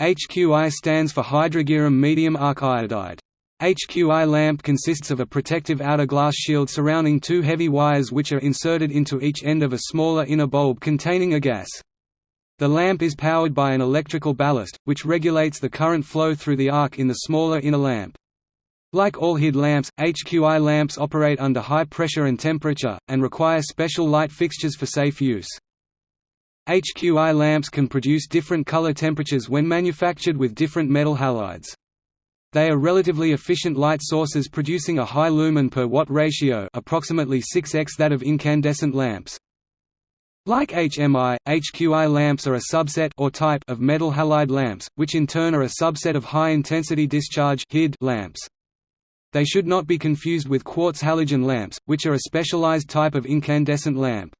HQI stands for hydrargyrum medium arc iodide. HQI lamp consists of a protective outer glass shield surrounding two heavy wires which are inserted into each end of a smaller inner bulb containing a gas. The lamp is powered by an electrical ballast, which regulates the current flow through the arc in the smaller inner lamp. Like all HID lamps, HQI lamps operate under high pressure and temperature, and require special light fixtures for safe use. HQI lamps can produce different color temperatures when manufactured with different metal halides. They are relatively efficient light sources producing a high lumen per watt ratio approximately 6x that of incandescent lamps. Like HMI, HQI lamps are a subset or type of metal halide lamps, which in turn are a subset of high-intensity discharge lamps. They should not be confused with quartz halogen lamps, which are a specialized type of incandescent lamp.